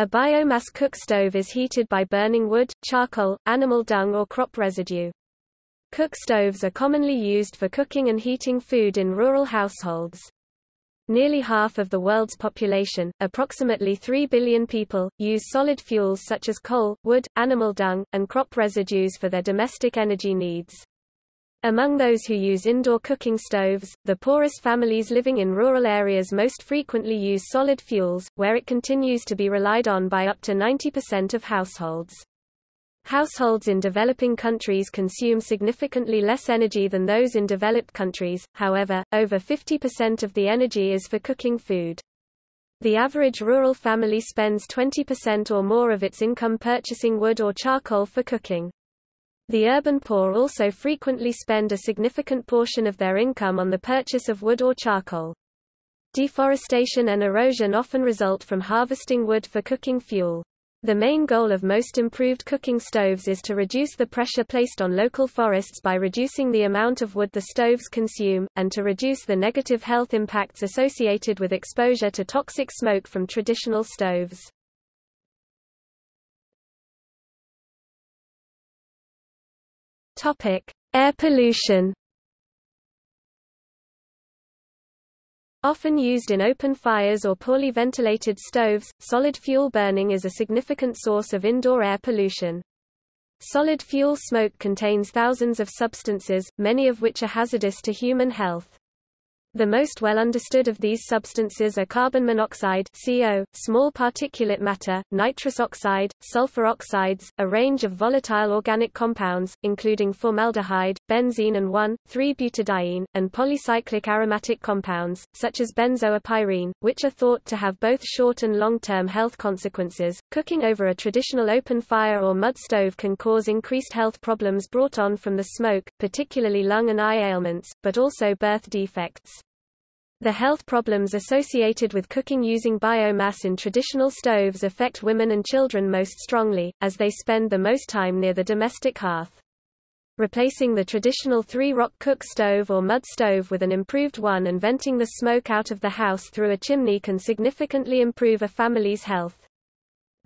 A biomass cook stove is heated by burning wood, charcoal, animal dung or crop residue. Cook stoves are commonly used for cooking and heating food in rural households. Nearly half of the world's population, approximately 3 billion people, use solid fuels such as coal, wood, animal dung, and crop residues for their domestic energy needs. Among those who use indoor cooking stoves, the poorest families living in rural areas most frequently use solid fuels, where it continues to be relied on by up to 90% of households. Households in developing countries consume significantly less energy than those in developed countries, however, over 50% of the energy is for cooking food. The average rural family spends 20% or more of its income purchasing wood or charcoal for cooking. The urban poor also frequently spend a significant portion of their income on the purchase of wood or charcoal. Deforestation and erosion often result from harvesting wood for cooking fuel. The main goal of most improved cooking stoves is to reduce the pressure placed on local forests by reducing the amount of wood the stoves consume, and to reduce the negative health impacts associated with exposure to toxic smoke from traditional stoves. Topic: Air pollution. Often used in open fires or poorly ventilated stoves, solid fuel burning is a significant source of indoor air pollution. Solid fuel smoke contains thousands of substances, many of which are hazardous to human health. The most well understood of these substances are carbon monoxide CO, small particulate matter, nitrous oxide, sulfur oxides, a range of volatile organic compounds, including formaldehyde, benzene and 1,3-butadiene, and polycyclic aromatic compounds, such as benzoapyrene, which are thought to have both short and long-term health consequences. Cooking over a traditional open fire or mud stove can cause increased health problems brought on from the smoke, particularly lung and eye ailments, but also birth defects. The health problems associated with cooking using biomass in traditional stoves affect women and children most strongly, as they spend the most time near the domestic hearth. Replacing the traditional three-rock cook stove or mud stove with an improved one and venting the smoke out of the house through a chimney can significantly improve a family's health.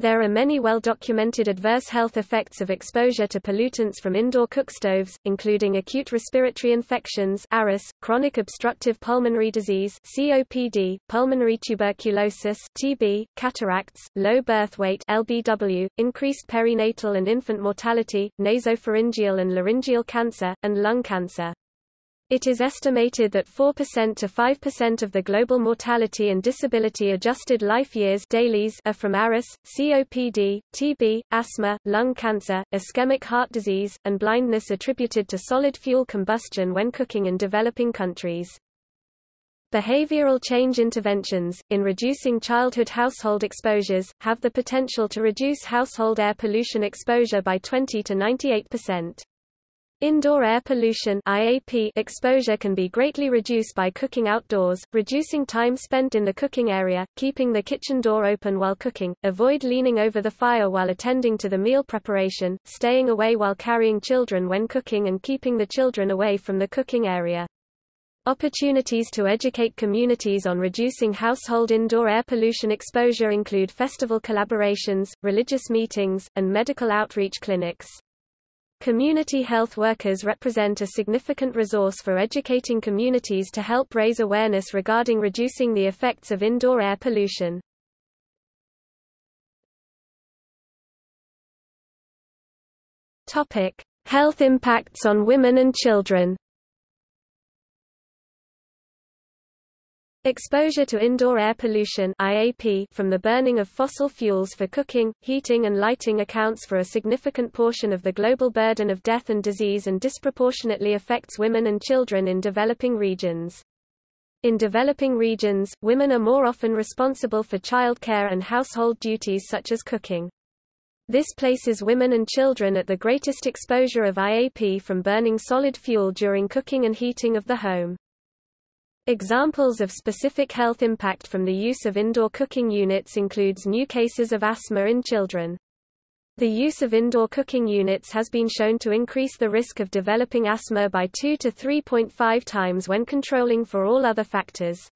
There are many well-documented adverse health effects of exposure to pollutants from indoor cookstoves, including acute respiratory infections ARIS, chronic obstructive pulmonary disease COPD, pulmonary tuberculosis TB, cataracts, low birth weight LBW, increased perinatal and infant mortality, nasopharyngeal and laryngeal cancer, and lung cancer. It is estimated that 4% to 5% of the global mortality and disability adjusted life years DALYs are from ARIS, COPD, TB, asthma, lung cancer, ischemic heart disease, and blindness attributed to solid fuel combustion when cooking in developing countries. Behavioral change interventions, in reducing childhood household exposures, have the potential to reduce household air pollution exposure by 20 to 98 percent. Indoor air pollution IAP exposure can be greatly reduced by cooking outdoors, reducing time spent in the cooking area, keeping the kitchen door open while cooking, avoid leaning over the fire while attending to the meal preparation, staying away while carrying children when cooking and keeping the children away from the cooking area. Opportunities to educate communities on reducing household indoor air pollution exposure include festival collaborations, religious meetings, and medical outreach clinics. Community health workers represent a significant resource for educating communities to help raise awareness regarding reducing the effects of indoor air pollution. Topic: Health impacts on women and children. Exposure to indoor air pollution IAP from the burning of fossil fuels for cooking, heating and lighting accounts for a significant portion of the global burden of death and disease and disproportionately affects women and children in developing regions. In developing regions, women are more often responsible for childcare and household duties such as cooking. This places women and children at the greatest exposure of IAP from burning solid fuel during cooking and heating of the home. Examples of specific health impact from the use of indoor cooking units includes new cases of asthma in children. The use of indoor cooking units has been shown to increase the risk of developing asthma by 2 to 3.5 times when controlling for all other factors.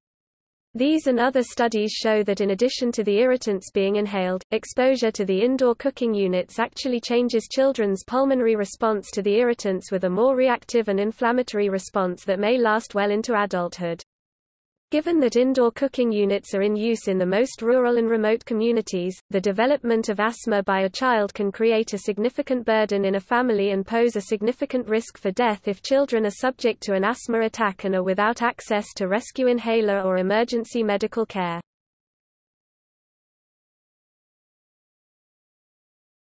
These and other studies show that in addition to the irritants being inhaled, exposure to the indoor cooking units actually changes children's pulmonary response to the irritants with a more reactive and inflammatory response that may last well into adulthood. Given that indoor cooking units are in use in the most rural and remote communities, the development of asthma by a child can create a significant burden in a family and pose a significant risk for death if children are subject to an asthma attack and are without access to rescue inhaler or emergency medical care.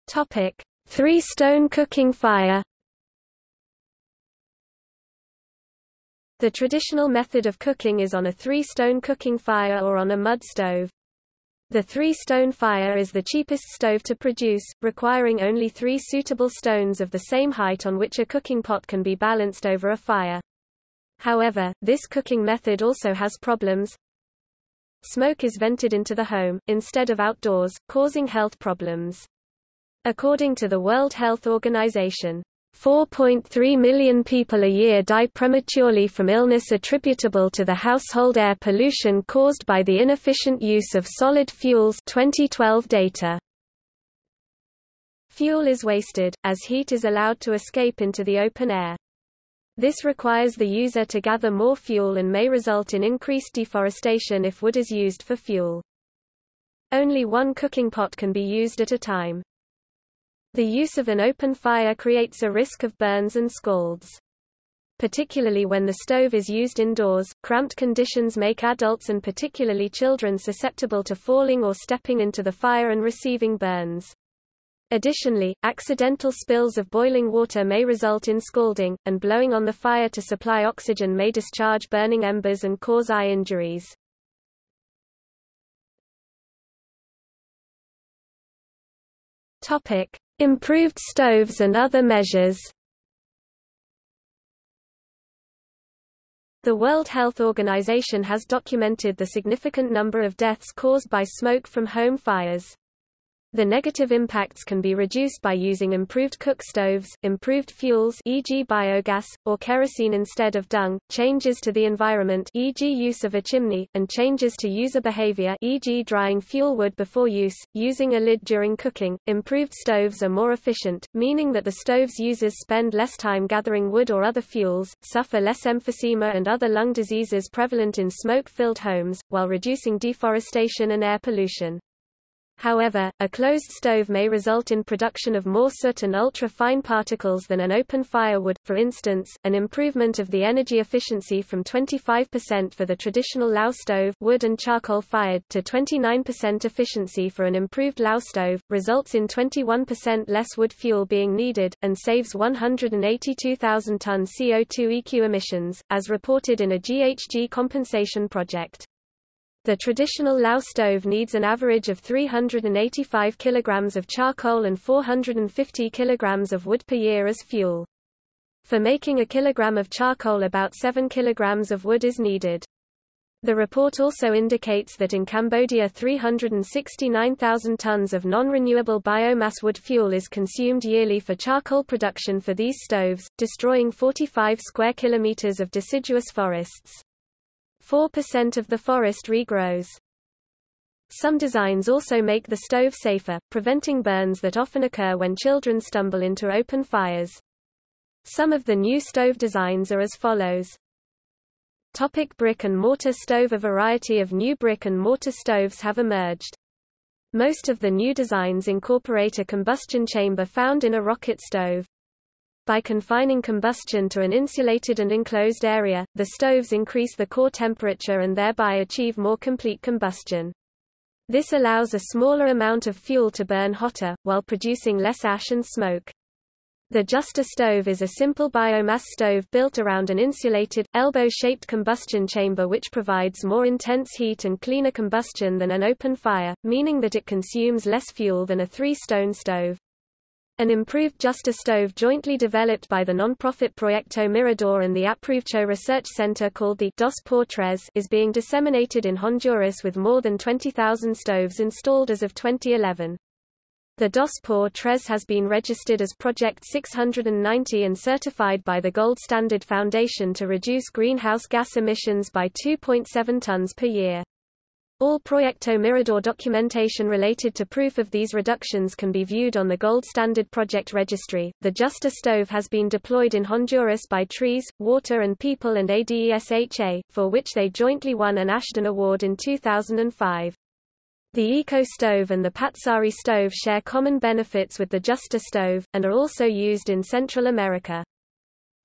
Topic: Three-stone cooking fire The traditional method of cooking is on a three-stone cooking fire or on a mud stove. The three-stone fire is the cheapest stove to produce, requiring only three suitable stones of the same height on which a cooking pot can be balanced over a fire. However, this cooking method also has problems. Smoke is vented into the home, instead of outdoors, causing health problems. According to the World Health Organization, 4.3 million people a year die prematurely from illness attributable to the household air pollution caused by the inefficient use of solid fuels 2012 data. Fuel is wasted, as heat is allowed to escape into the open air. This requires the user to gather more fuel and may result in increased deforestation if wood is used for fuel. Only one cooking pot can be used at a time. The use of an open fire creates a risk of burns and scalds. Particularly when the stove is used indoors, cramped conditions make adults and particularly children susceptible to falling or stepping into the fire and receiving burns. Additionally, accidental spills of boiling water may result in scalding, and blowing on the fire to supply oxygen may discharge burning embers and cause eye injuries. Topic: Improved stoves and other measures The World Health Organization has documented the significant number of deaths caused by smoke from home fires. The negative impacts can be reduced by using improved cook stoves, improved fuels e.g. biogas, or kerosene instead of dung, changes to the environment e.g. use of a chimney, and changes to user behavior e.g. drying fuel wood before use, using a lid during cooking. Improved stoves are more efficient, meaning that the stove's users spend less time gathering wood or other fuels, suffer less emphysema and other lung diseases prevalent in smoke-filled homes, while reducing deforestation and air pollution. However, a closed stove may result in production of more soot and ultra-fine particles than an open fire would, for instance, an improvement of the energy efficiency from 25% for the traditional Lao stove wood and charcoal fired to 29% efficiency for an improved Lao stove, results in 21% less wood fuel being needed, and saves 182,000 ton CO2 EQ emissions, as reported in a GHG compensation project. The traditional Lao stove needs an average of 385 kg of charcoal and 450 kg of wood per year as fuel. For making a kilogram of charcoal about 7 kg of wood is needed. The report also indicates that in Cambodia 369,000 tons of non-renewable biomass wood fuel is consumed yearly for charcoal production for these stoves, destroying 45 square kilometers of deciduous forests. 4% of the forest regrows. Some designs also make the stove safer, preventing burns that often occur when children stumble into open fires. Some of the new stove designs are as follows. Topic brick and mortar stove A variety of new brick and mortar stoves have emerged. Most of the new designs incorporate a combustion chamber found in a rocket stove. By confining combustion to an insulated and enclosed area, the stoves increase the core temperature and thereby achieve more complete combustion. This allows a smaller amount of fuel to burn hotter, while producing less ash and smoke. The Justa stove is a simple biomass stove built around an insulated, elbow-shaped combustion chamber which provides more intense heat and cleaner combustion than an open fire, meaning that it consumes less fuel than a three-stone stove. An improved Justa stove jointly developed by the non-profit Proyecto Mirador and the Aprovecho Research Center called the Dos por Tres is being disseminated in Honduras with more than 20,000 stoves installed as of 2011. The Dos por Tres has been registered as Project 690 and certified by the Gold Standard Foundation to reduce greenhouse gas emissions by 2.7 tons per year. All Proyecto Mirador documentation related to proof of these reductions can be viewed on the Gold Standard Project Registry. The Justa stove has been deployed in Honduras by Trees, Water and People and ADESHA, for which they jointly won an Ashden Award in 2005. The Eco stove and the Patsari stove share common benefits with the Justa stove, and are also used in Central America.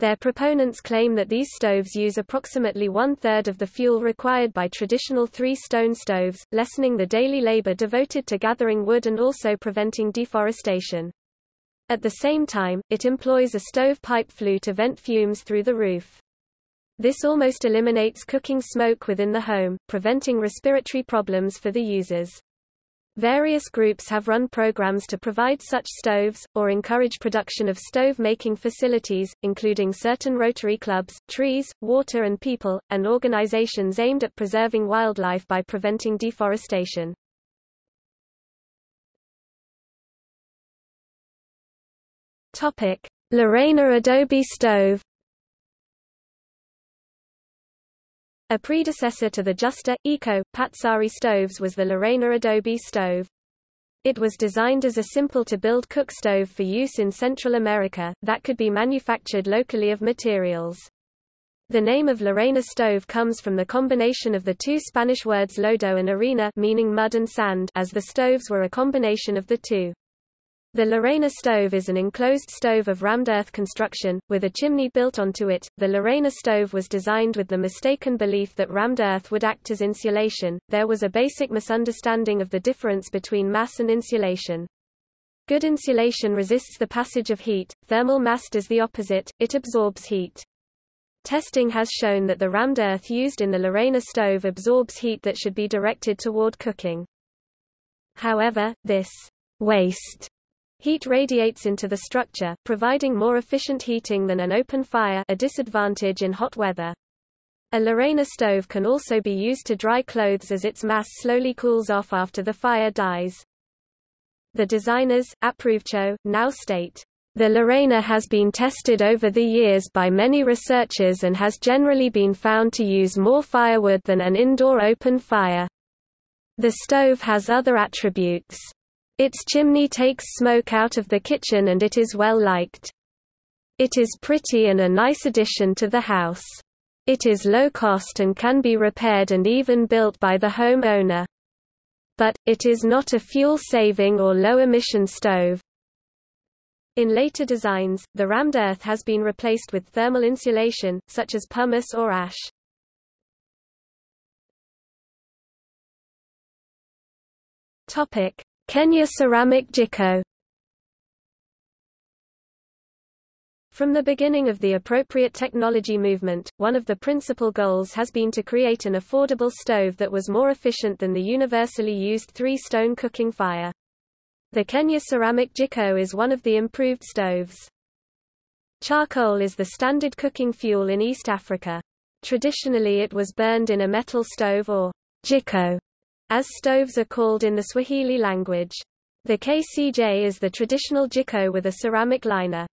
Their proponents claim that these stoves use approximately one-third of the fuel required by traditional three-stone stoves, lessening the daily labor devoted to gathering wood and also preventing deforestation. At the same time, it employs a stovepipe flue to vent fumes through the roof. This almost eliminates cooking smoke within the home, preventing respiratory problems for the users. Various groups have run programs to provide such stoves, or encourage production of stove-making facilities, including certain Rotary clubs, trees, water and people, and organizations aimed at preserving wildlife by preventing deforestation. Lorena adobe stove A predecessor to the Justa, Eco, Patsari stoves was the Lorena Adobe stove. It was designed as a simple-to-build cook stove for use in Central America, that could be manufactured locally of materials. The name of Lorena stove comes from the combination of the two Spanish words lodo and arena meaning mud and sand as the stoves were a combination of the two. The Lorena stove is an enclosed stove of rammed earth construction, with a chimney built onto it. The Lorena stove was designed with the mistaken belief that rammed earth would act as insulation. There was a basic misunderstanding of the difference between mass and insulation. Good insulation resists the passage of heat, thermal mass does the opposite, it absorbs heat. Testing has shown that the rammed earth used in the Lorena stove absorbs heat that should be directed toward cooking. However, this waste Heat radiates into the structure, providing more efficient heating than an open fire a disadvantage in hot weather. A Lorena stove can also be used to dry clothes as its mass slowly cools off after the fire dies. The designers, Aprovecho, now state, the Lorena has been tested over the years by many researchers and has generally been found to use more firewood than an indoor open fire. The stove has other attributes. Its chimney takes smoke out of the kitchen and it is well liked. It is pretty and a nice addition to the house. It is low cost and can be repaired and even built by the home owner. But, it is not a fuel-saving or low-emission stove. In later designs, the rammed earth has been replaced with thermal insulation, such as pumice or ash. Topic: Kenya Ceramic Jiko From the beginning of the appropriate technology movement, one of the principal goals has been to create an affordable stove that was more efficient than the universally used three-stone cooking fire. The Kenya Ceramic Jiko is one of the improved stoves. Charcoal is the standard cooking fuel in East Africa. Traditionally it was burned in a metal stove or jiko, as stoves are called in the Swahili language. The KCJ is the traditional jiko with a ceramic liner.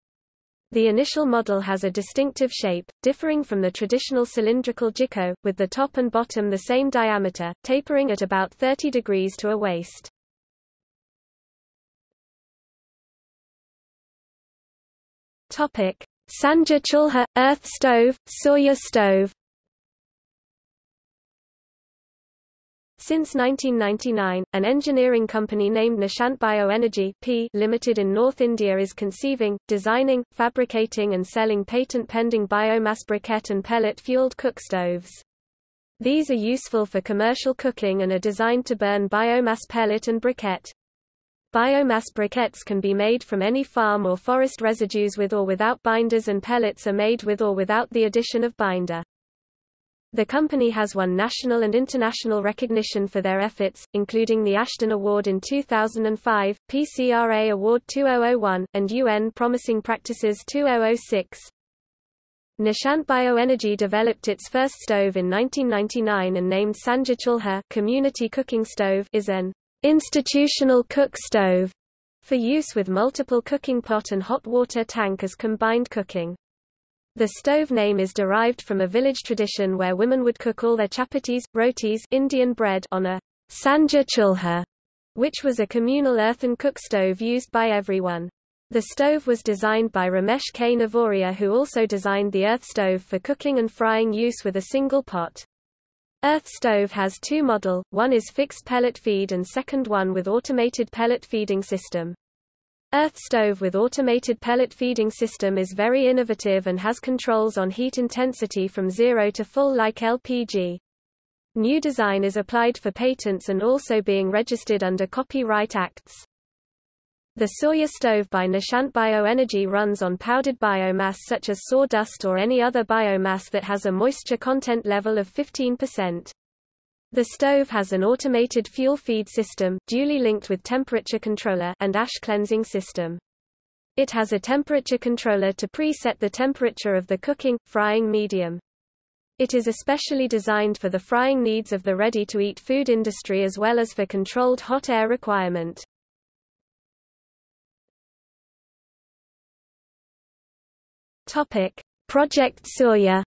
The initial model has a distinctive shape, differing from the traditional cylindrical jiko, with the top and bottom the same diameter, tapering at about 30 degrees to a waist. Topic: Sanjha Chulha, earth stove, Surya stove Since 1999, an engineering company named Nishant Bioenergy Limited in North India is conceiving, designing, fabricating and selling patent-pending biomass briquette and pellet-fueled cook stoves. These are useful for commercial cooking and are designed to burn biomass pellet and briquette. Biomass briquettes can be made from any farm or forest residues with or without binders and pellets are made with or without the addition of binder. The company has won national and international recognition for their efforts, including the Ashden Award in 2005, PCRA Award 2001, and UN Promising Practices 2006. Nishant Bioenergy developed its first stove in 1999 and named Sanjha Chulha Community Cooking Stove is an institutional cook stove for use with multiple cooking pot and hot water tank as combined cooking. The stove name is derived from a village tradition where women would cook all their chapatis, rotis Indian bread on a sanjha chulha, which was a communal earthen cook stove used by everyone. The stove was designed by Ramesh K. Navoria who also designed the earth stove for cooking and frying use with a single pot. Earth stove has two model, one is fixed pellet feed and second one with automated pellet feeding system. Earth stove with automated pellet feeding system is very innovative and has controls on heat intensity from zero to full like LPG. New design is applied for patents and also being registered under copyright acts. The Surya stove by Nishant Bioenergy runs on powdered biomass such as sawdust or any other biomass that has a moisture content level of 15%. The stove has an automated fuel feed system, duly linked with temperature controller and ash cleansing system. It has a temperature controller to preset the temperature of the cooking, frying medium. It is especially designed for the frying needs of the ready-to-eat food industry as well as for controlled hot air requirement. Topic: Project Surya.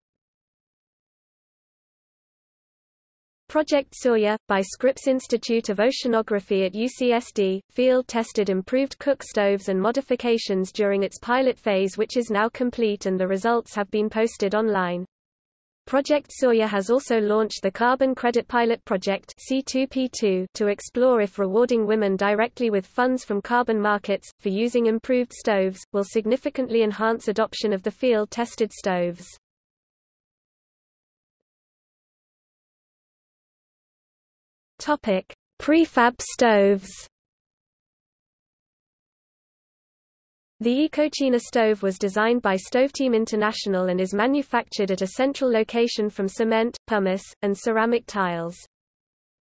Project Surya, by Scripps Institute of Oceanography at UCSD, field-tested improved cook stoves and modifications during its pilot phase which is now complete and the results have been posted online. Project Surya has also launched the Carbon Credit Pilot Project C2P2 to explore if rewarding women directly with funds from carbon markets, for using improved stoves, will significantly enhance adoption of the field-tested stoves. Prefab stoves The Ecocina stove was designed by Stoveteam International and is manufactured at a central location from cement, pumice, and ceramic tiles.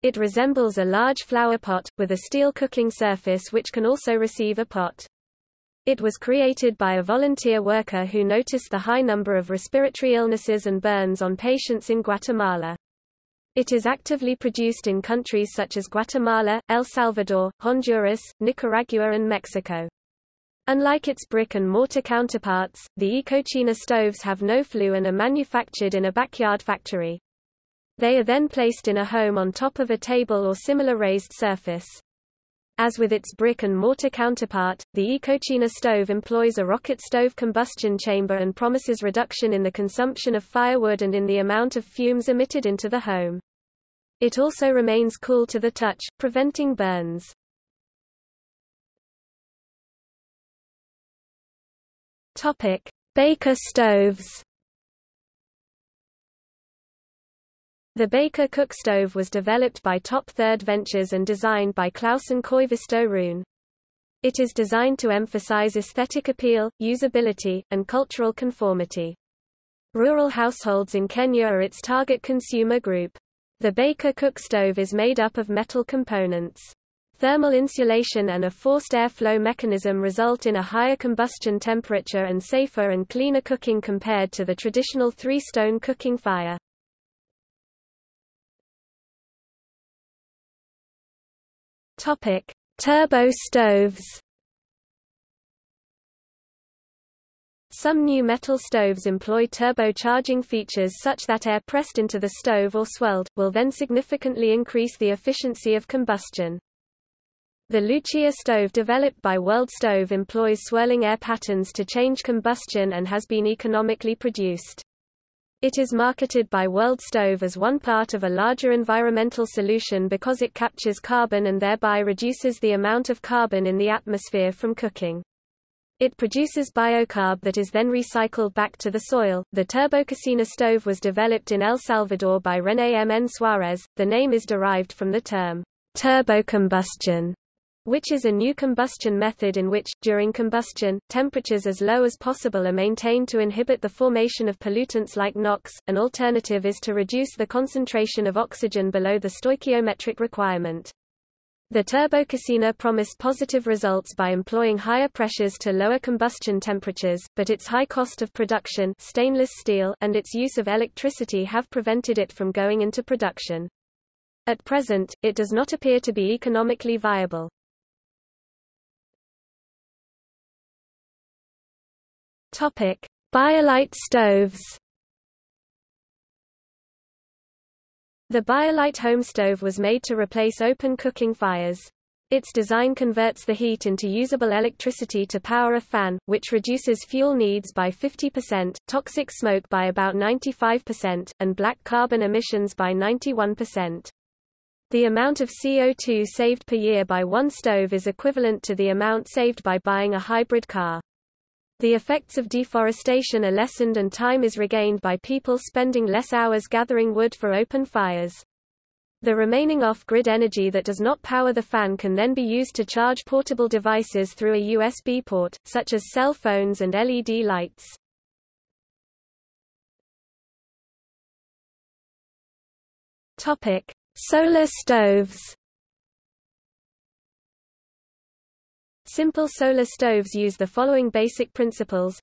It resembles a large flower pot, with a steel cooking surface which can also receive a pot. It was created by a volunteer worker who noticed the high number of respiratory illnesses and burns on patients in Guatemala. It is actively produced in countries such as Guatemala, El Salvador, Honduras, Nicaragua and Mexico. Unlike its brick and mortar counterparts, the Ecocina stoves have no flue and are manufactured in a backyard factory. They are then placed in a home on top of a table or similar raised surface. As with its brick and mortar counterpart, the Ecocina stove employs a rocket stove combustion chamber and promises reduction in the consumption of firewood and in the amount of fumes emitted into the home. It also remains cool to the touch, preventing burns. Topic: Baker stoves. The Baker cook stove was developed by Top Third Ventures and designed by Klaus and Koivisto Rune. It is designed to emphasize aesthetic appeal, usability, and cultural conformity. Rural households in Kenya are its target consumer group. The Baker cook stove is made up of metal components. Thermal insulation and a forced airflow mechanism result in a higher combustion temperature and safer and cleaner cooking compared to the traditional three-stone cooking fire. Topic: Turbo stoves. Some new metal stoves employ turbocharging features such that air pressed into the stove or swelled, will then significantly increase the efficiency of combustion. The Lucia stove developed by World Stove employs swirling air patterns to change combustion and has been economically produced. It is marketed by World Stove as one part of a larger environmental solution because it captures carbon and thereby reduces the amount of carbon in the atmosphere from cooking. It produces biochar that is then recycled back to the soil. The Turbococina stove was developed in El Salvador by René M. N. Suarez. The name is derived from the term turbocombustion, which is a new combustion method in which, during combustion, temperatures as low as possible are maintained to inhibit the formation of pollutants like NOx. An alternative is to reduce the concentration of oxygen below the stoichiometric requirement. The Turbococina promised positive results by employing higher pressures to lower combustion temperatures, but its high cost of production stainless steel and its use of electricity have prevented it from going into production. At present, it does not appear to be economically viable. Topic: Biolite stoves The Biolite home stove was made to replace open cooking fires. Its design converts the heat into usable electricity to power a fan, which reduces fuel needs by 50%, toxic smoke by about 95%, and black carbon emissions by 91%. The amount of CO2 saved per year by one stove is equivalent to the amount saved by buying a hybrid car. The effects of deforestation are lessened and time is regained by people spending less hours gathering wood for open fires. The remaining off-grid energy that does not power the fan can then be used to charge portable devices through a USB port, such as cell phones and LED lights. Topic: Solar stoves. Simple solar stoves use the following basic principles.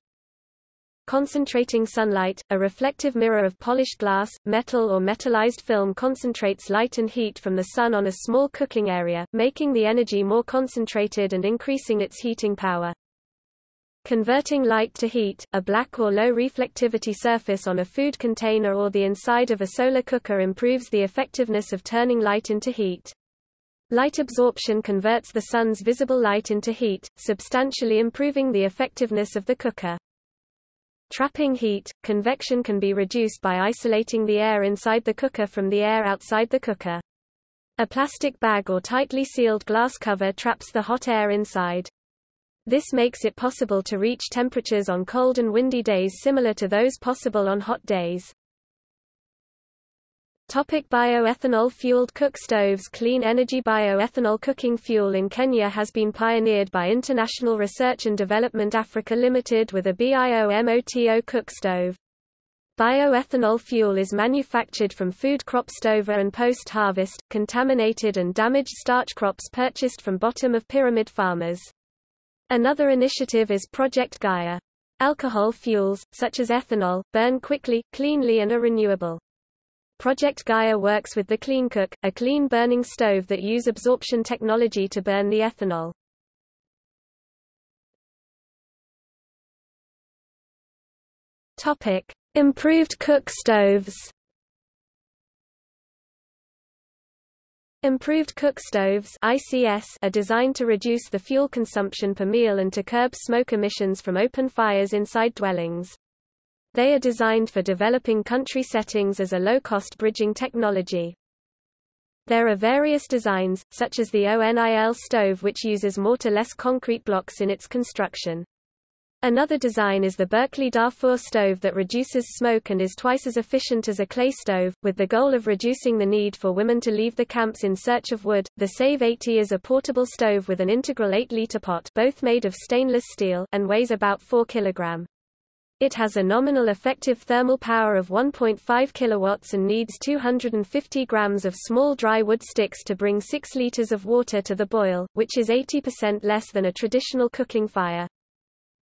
Concentrating sunlight, a reflective mirror of polished glass, metal or metallized film concentrates light and heat from the sun on a small cooking area, making the energy more concentrated and increasing its heating power. Converting light to heat, a black or low reflectivity surface on a food container or the inside of a solar cooker improves the effectiveness of turning light into heat. Light absorption converts the sun's visible light into heat, substantially improving the effectiveness of the cooker. Trapping heat, convection can be reduced by isolating the air inside the cooker from the air outside the cooker. A plastic bag or tightly sealed glass cover traps the hot air inside. This makes it possible to reach temperatures on cold and windy days similar to those possible on hot days. Topic bioethanol-fueled cook stoves Clean energy bioethanol cooking fuel in Kenya has been pioneered by International Research and Development Africa Limited with a BIOMOTO cook stove. Bioethanol fuel is manufactured from food crop stover and post-harvest, contaminated and damaged starch crops purchased from bottom-of-pyramid farmers. Another initiative is Project Gaia. Alcohol fuels, such as ethanol, burn quickly, cleanly and are renewable. Project Gaia works with the CleanCook, a clean-burning stove that use absorption technology to burn the ethanol. Topic: Improved cook stoves. Improved cook stoves ICS are designed to reduce the fuel consumption per meal and to curb smoke emissions from open fires inside dwellings. They are designed for developing country settings as a low-cost bridging technology. There are various designs, such as the ONIL stove which uses mortar-less concrete blocks in its construction. Another design is the Berkeley Darfur stove that reduces smoke and is twice as efficient as a clay stove, with the goal of reducing the need for women to leave the camps in search of wood. The Save 80 is a portable stove with an integral 8-liter pot both made of stainless steel and weighs about 4 kg. It has a nominal effective thermal power of 1.5 kilowatts and needs 250 grams of small dry wood sticks to bring 6 liters of water to the boil, which is 80% less than a traditional cooking fire.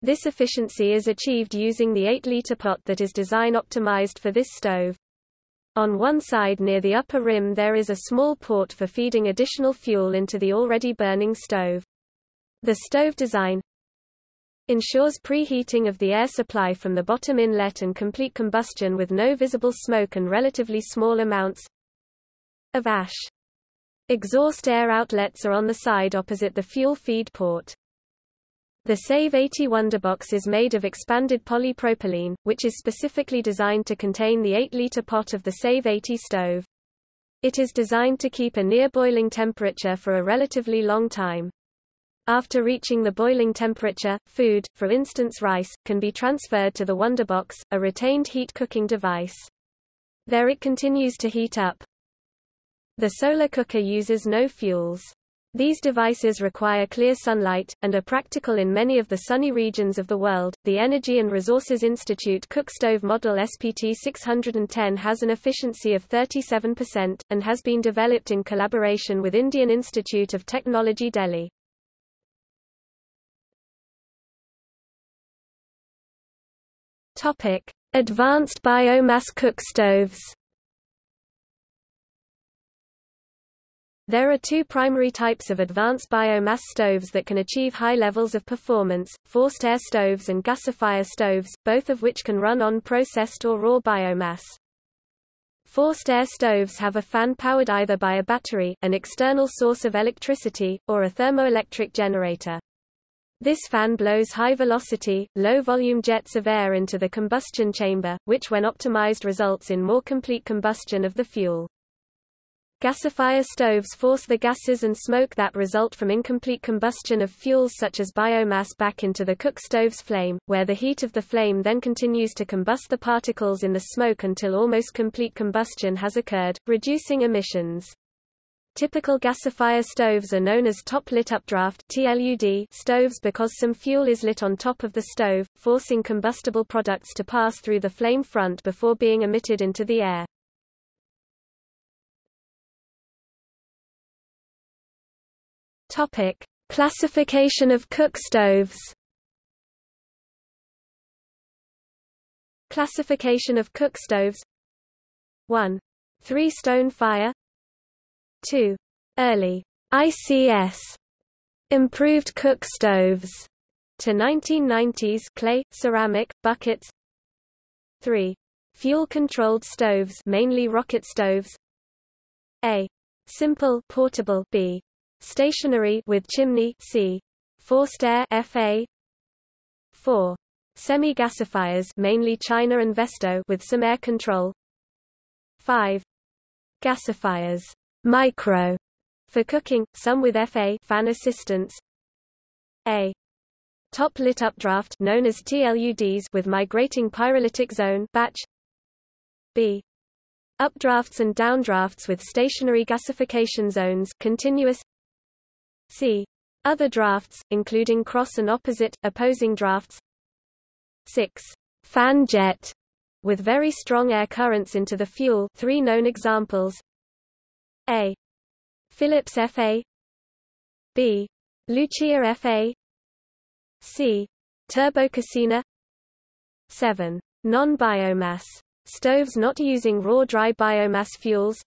This efficiency is achieved using the 8-liter pot that is design optimized for this stove. On one side near the upper rim there is a small port for feeding additional fuel into the already burning stove. The stove design, ensures preheating of the air supply from the bottom inlet and complete combustion with no visible smoke and relatively small amounts of ash. Exhaust air outlets are on the side opposite the fuel feed port. The Save 80 Wonderbox is made of expanded polypropylene, which is specifically designed to contain the 8-liter pot of the Save 80 stove. It is designed to keep a near boiling temperature for a relatively long time. After reaching the boiling temperature, food, for instance rice, can be transferred to the Wonderbox, a retained heat cooking device. There it continues to heat up. The solar cooker uses no fuels. These devices require clear sunlight, and are practical in many of the sunny regions of the world. The Energy and Resources Institute Cookstove model SPT 610 has an efficiency of 37%, and has been developed in collaboration with Indian Institute of Technology Delhi. Topic: Advanced biomass cook stoves. There are two primary types of advanced biomass stoves that can achieve high levels of performance, forced air stoves and gasifier stoves, both of which can run on processed or raw biomass. Forced air stoves have a fan powered either by a battery, an external source of electricity, or a thermoelectric generator. This fan blows high-velocity, low-volume jets of air into the combustion chamber, which when optimized results in more complete combustion of the fuel. Gasifier stoves force the gases and smoke that result from incomplete combustion of fuels such as biomass back into the cook stove's flame, where the heat of the flame then continues to combust the particles in the smoke until almost complete combustion has occurred, reducing emissions. Typical gasifier stoves are known as top-lit updraft stoves because some fuel is lit on top of the stove, forcing combustible products to pass through the flame front before being emitted into the air. Topic: Classification of cook stoves. Classification of cook stoves 1. Three-stone fire 2. Early ICS improved cook stoves to 1990s clay, ceramic, buckets 3. Fuel-controlled stoves mainly rocket stoves A. Simple portable B. Stationary with chimney C. Forced air FA 4. Semi-gasifiers mainly China and Vesto with some air control 5. Gasifiers micro for cooking, some with FA fan assistance A. Top lit updraft known as TLUDs with migrating pyrolytic zone batch B. Updrafts and downdrafts with stationary gasification zones continuous C. Other drafts, including cross and opposite, opposing drafts 6. Fan jet, with very strong air currents into the fuel three known examples A. Philips FA B. Lucia FA C. Turbococina 7. Non-biomass. Stoves not using raw dry biomass fuels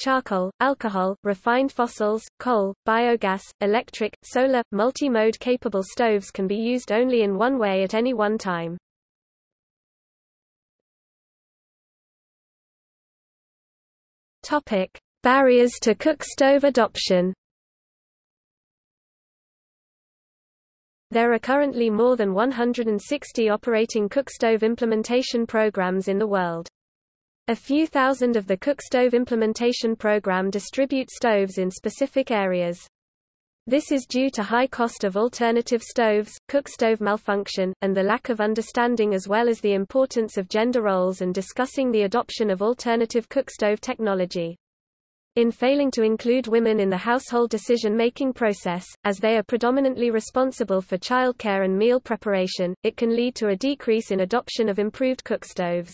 charcoal, alcohol, refined fossils, coal, biogas, electric, solar, multi-mode capable stoves can be used only in one way at any one time. Topic: Barriers to cook stove adoption. There are currently more than 160 operating cookstove implementation programs in the world. A few thousand of the Cookstove implementation program distribute stoves in specific areas. This is due to high cost of alternative stoves, cookstove malfunction, and the lack of understanding as well as the importance of gender roles and discussing the adoption of alternative cookstove technology. In failing to include women in the household decision-making process, as they are predominantly responsible for childcare and meal preparation, it can lead to a decrease in adoption of improved cookstoves.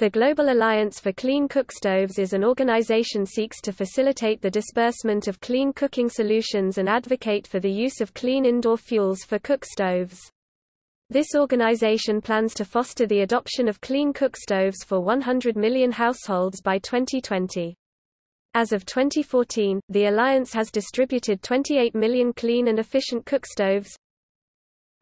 The Global Alliance for Clean Cookstoves is an organization seeks to facilitate the disbursement of clean cooking solutions and advocate for the use of clean indoor fuels for cookstoves. This organization plans to foster the adoption of clean cookstoves for 100 million households by 2020. As of 2014, the alliance has distributed 28 million clean and efficient cookstoves,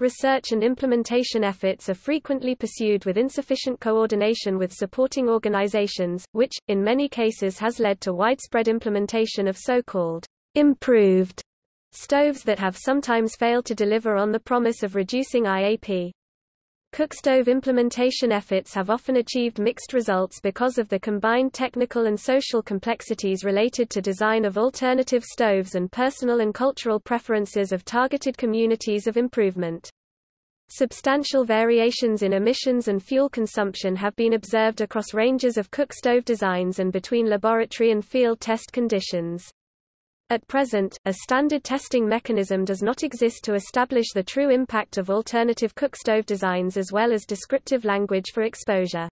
Research and implementation efforts are frequently pursued with insufficient coordination with supporting organizations, which, in many cases has led to widespread implementation of so-called improved stoves that have sometimes failed to deliver on the promise of reducing IAP. Cookstove implementation efforts have often achieved mixed results because of the combined technical and social complexities related to design of alternative stoves and personal and cultural preferences of targeted communities of improvement. Substantial variations in emissions and fuel consumption have been observed across ranges of cookstove designs and between laboratory and field test conditions. At present, a standard testing mechanism does not exist to establish the true impact of alternative cookstove designs as well as descriptive language for exposure.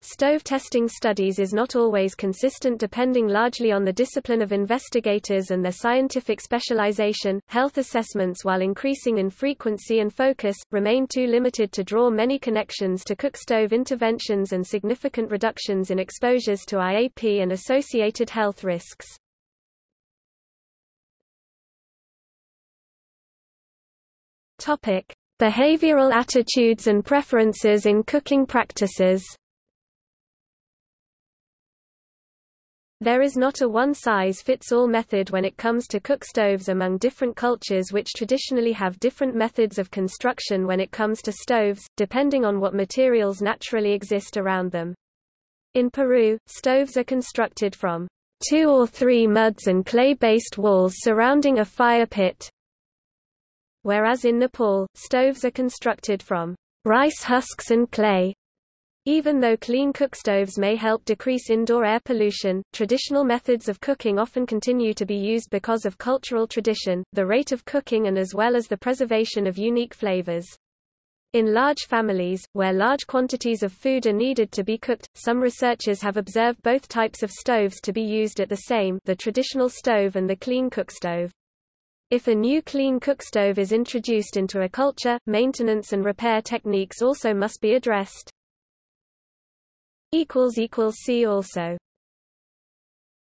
Stove testing studies is not always consistent depending largely on the discipline of investigators and their scientific specialization. Health assessments, while increasing in frequency and focus, remain too limited to draw many connections to cookstove interventions and significant reductions in exposures to IAP and associated health risks. Topic: Behavioral attitudes and preferences in cooking practices. There is not a one-size-fits-all method when it comes to cook stoves among different cultures which traditionally have different methods of construction when it comes to stoves, depending on what materials naturally exist around them. In Peru, stoves are constructed from two or three muds and clay-based walls surrounding a fire pit, whereas in Nepal, stoves are constructed from rice husks and clay. Even though clean cookstoves may help decrease indoor air pollution, traditional methods of cooking often continue to be used because of cultural tradition, the rate of cooking and as well as the preservation of unique flavors. In large families, where large quantities of food are needed to be cooked, some researchers have observed both types of stoves to be used at the same the traditional stove and the clean cookstove. If a new clean cookstove is introduced into a culture, maintenance and repair techniques also must be addressed. See also